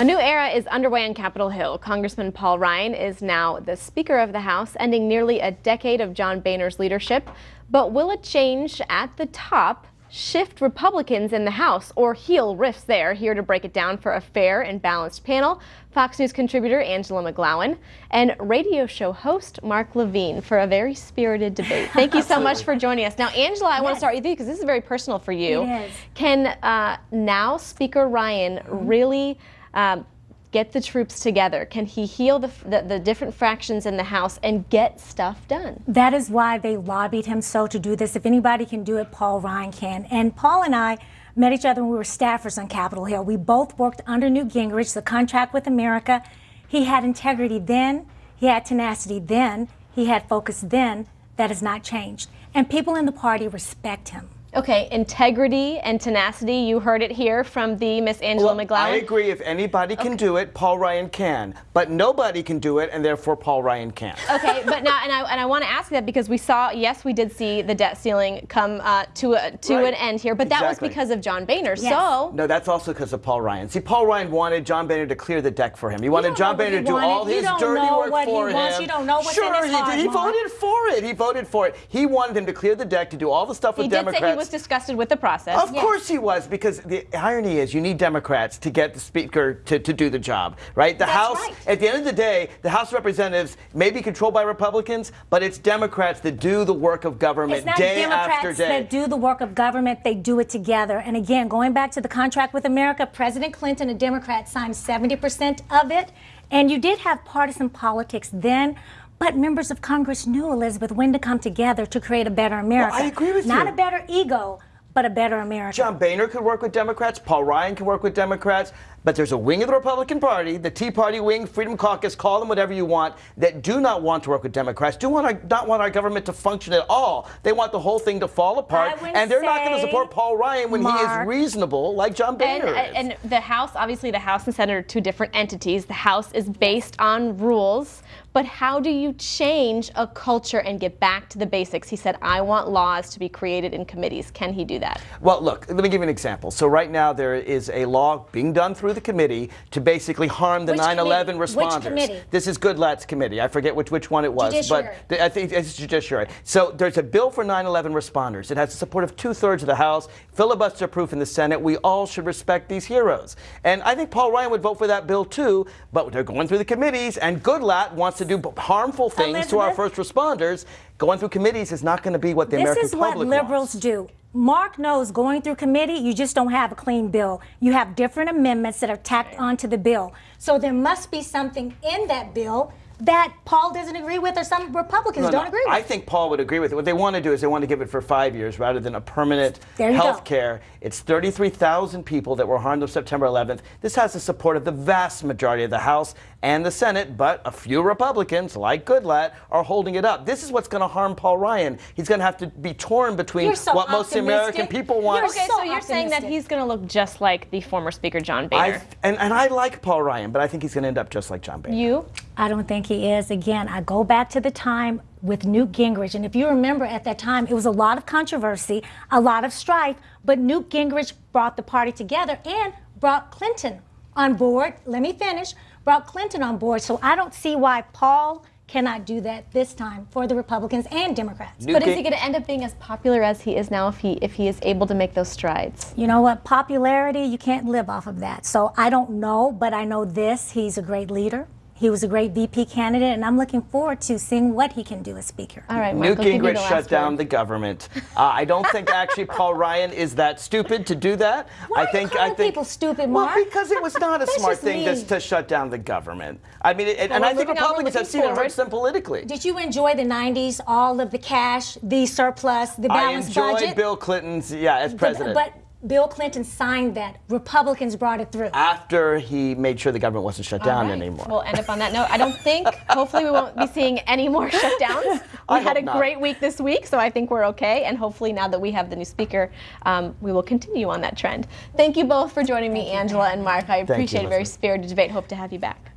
A new era is underway on Capitol Hill. Congressman Paul Ryan is now the Speaker of the House, ending nearly a decade of John Boehner's leadership. But will a change at the top shift Republicans in the House or heal rifts there? Here to break it down for a fair and balanced panel, Fox News contributor Angela McGlowan and radio show host Mark Levine for a very spirited debate. Thank you so much for joining us. Now, Angela, I yes. want to start with you because this is very personal for you. Can uh, now Speaker Ryan mm -hmm. really um, get the troops together? Can he heal the, the, the, different fractions in the House and get stuff done? That is why they lobbied him so to do this. If anybody can do it, Paul Ryan can. And Paul and I met each other when we were staffers on Capitol Hill. We both worked under Newt Gingrich, the contract with America. He had integrity then, he had tenacity then, he had focus then. That has not changed. And people in the party respect him. Okay, integrity and tenacity. You heard it here from the Miss Angela well, McGlowan. I agree. If anybody can okay. do it, Paul Ryan can. But nobody can do it, and therefore Paul Ryan can't. Okay, but now, and I and I want to ask that because we saw, yes, we did see the debt ceiling come uh, to a, to right. an end here, but exactly. that was because of John Boehner. Yes. So no, that's also because of Paul Ryan. See, Paul Ryan wanted John Boehner to clear the deck for him. He wanted John Boehner to do wanted. all his dirty work for him. Wants. You don't know what's sure, in his he, he voted for it. He voted for it. He wanted him to clear the deck to do all the stuff with he Democrats. He did say he was disgusted with the process. Of yes. course he was, because the irony is you need Democrats to get the Speaker to, to do the job, right? The That's House, right. at the end of the day, the House of Representatives may be controlled by Republicans, but it's Democrats that do the work of government day after day. Democrats that do the work of government, they do it together. And again, going back to the contract with America, President Clinton, a Democrat, signed 70% of it. And you did have partisan politics then, but members of Congress knew, Elizabeth, when to come together to create a better America. Well, I agree with Not you. Not a better ego, but a better America. John Boehner could work with Democrats. Paul Ryan can work with Democrats. But there's a wing of the Republican Party, the Tea Party wing, Freedom Caucus, call them whatever you want, that do not want to work with Democrats, do want our, not want our government to function at all. They want the whole thing to fall apart. And they're not going to support Paul Ryan when Mark, he is reasonable, like John Boehner and, and the House, obviously the House and Senate are two different entities. The House is based on rules. But how do you change a culture and get back to the basics? He said, I want laws to be created in committees. Can he do that? Well, look, let me give you an example. So right now there is a law being done through the committee to basically harm the 9-11 responders. This is Goodlatte's committee. I forget which, which one it was. Judiciary. But I think it's Judiciary. So there's a bill for 9-11 responders. It has the support of two-thirds of the House, filibuster proof in the Senate. We all should respect these heroes. And I think Paul Ryan would vote for that bill too, but they're going through the committees, and Goodlatte wants to do harmful things Elizabeth, to our first responders. Going through committees is not going to be what the American public This is what liberals wants. do. Mark knows going through committee, you just don't have a clean bill. You have different amendments that are tacked onto the bill. So there must be something in that bill that Paul doesn't agree with or some Republicans no, don't no, agree with. I think Paul would agree with it. What they want to do is they want to give it for five years rather than a permanent health care. It's 33,000 people that were harmed on September 11th. This has the support of the vast majority of the House and the Senate, but a few Republicans, like Goodlatte, are holding it up. This is what's going to harm Paul Ryan. He's going to have to be torn between so what most American people want. You're okay, so, so you're saying that he's going to look just like the former Speaker John Boehner. I, and, and I like Paul Ryan, but I think he's going to end up just like John Boehner. You? I don't think he is. Again, I go back to the time with Newt Gingrich. And if you remember at that time, it was a lot of controversy, a lot of strife, but Newt Gingrich brought the party together and brought Clinton on board. Let me finish. Brought Clinton on board. So I don't see why Paul cannot do that this time for the Republicans and Democrats. Newt but is he going to end up being as popular as he is now if he if he is able to make those strides? You know what? Popularity, you can't live off of that. So I don't know, but I know this. He's a great leader. He was a great VP candidate, and I'm looking forward to seeing what he can do as Speaker. All right, Mark, Newt Gingrich shut down the government. Uh, I don't think actually Paul Ryan is that stupid to do that. Why I think are you I think people stupid, Mark? Well, because it was not a smart thing to, to, shut down the government. I mean, it, well, and I think Republicans have seen forward. it hurts them politically. Did you enjoy the '90s? All of the cash, the surplus, the balanced budget. I enjoyed Bill Clinton's, yeah, as president. The, but Bill Clinton signed that. Republicans brought it through. After he made sure the government wasn't shut down right. anymore. We'll end up on that note. I don't think, hopefully we won't be seeing any more shutdowns. We I had a not. great week this week, so I think we're okay. And hopefully now that we have the new speaker, um, we will continue on that trend. Thank you both for joining me, Angela and Mark. I appreciate you, a very spirited debate. Hope to have you back.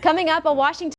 Coming up, a Washington